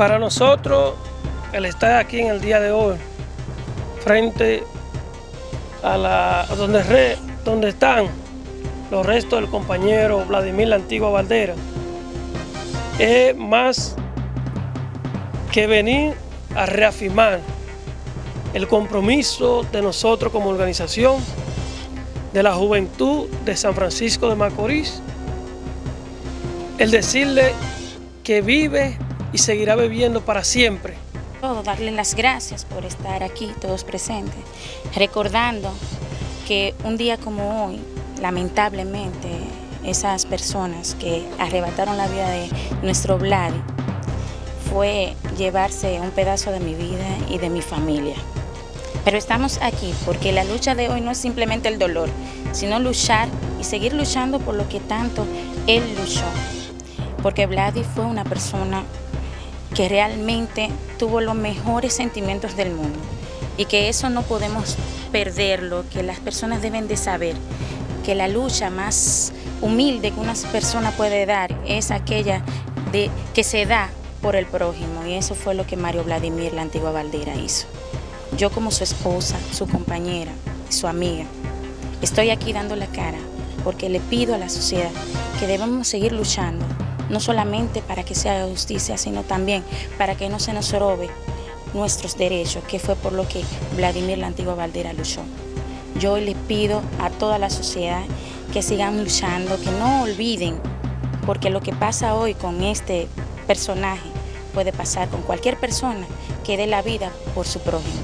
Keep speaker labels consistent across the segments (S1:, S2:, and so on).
S1: Para nosotros, el estar aquí en el día de hoy, frente a la donde, donde están los restos del compañero Vladimir La Antigua Valdera, es más que venir a reafirmar el compromiso de nosotros como organización, de la juventud de San Francisco de Macorís, el decirle que vive y seguirá viviendo para siempre.
S2: Todo, darle las gracias por estar aquí, todos presentes, recordando que un día como hoy, lamentablemente, esas personas que arrebataron la vida de nuestro Vlad fue llevarse un pedazo de mi vida y de mi familia. Pero estamos aquí porque la lucha de hoy no es simplemente el dolor, sino luchar y seguir luchando por lo que tanto él luchó. Porque Vladi fue una persona que realmente tuvo los mejores sentimientos del mundo y que eso no podemos perderlo, que las personas deben de saber que la lucha más humilde que una persona puede dar es aquella de, que se da por el prójimo y eso fue lo que Mario Vladimir, la antigua Valdera, hizo. Yo como su esposa, su compañera, su amiga, estoy aquí dando la cara porque le pido a la sociedad que debemos seguir luchando, no solamente para que se haga justicia, sino también para que no se nos robe nuestros derechos, que fue por lo que Vladimir la antigua Valdera luchó. Yo le pido a toda la sociedad que sigan luchando, que no olviden, porque lo que pasa hoy con este personaje puede pasar con cualquier persona que dé la vida por su prójimo.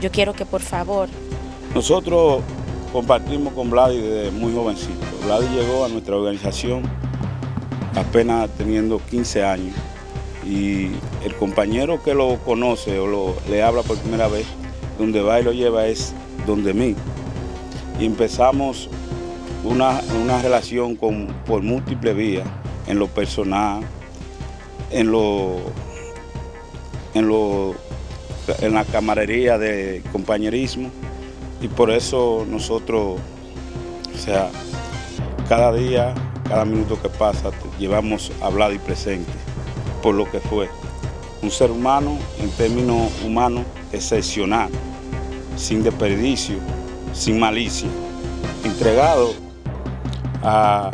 S2: Yo quiero que por favor...
S3: Nosotros compartimos con Vladi desde muy jovencito. Vladi llegó a nuestra organización apenas teniendo 15 años y el compañero que lo conoce o lo, le habla por primera vez, donde va y lo lleva es donde mí. Y empezamos una, relación con, por múltiples vías, en lo personal, en lo, en lo en la camarería de compañerismo y por eso nosotros, o sea, cada día, cada minuto que pasa, llevamos hablado y presente por lo que fue. Un ser humano, en términos humanos, excepcional, sin desperdicio, sin malicia, entregado a,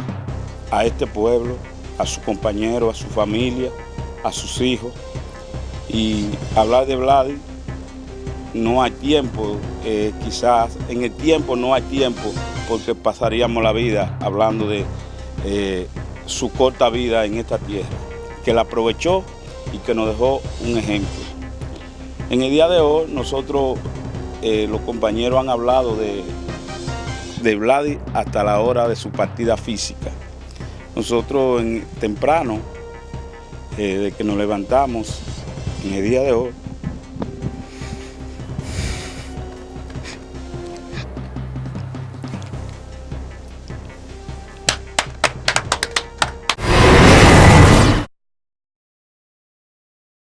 S3: a este pueblo, a su compañero, a su familia, a sus hijos, y hablar de Vladi no hay tiempo, eh, quizás en el tiempo no hay tiempo porque pasaríamos la vida hablando de eh, su corta vida en esta tierra, que la aprovechó y que nos dejó un ejemplo. En el día de hoy nosotros, eh, los compañeros han hablado de, de Vladi hasta la hora de su partida física. Nosotros en, temprano, de que nos levantamos, en el día de hoy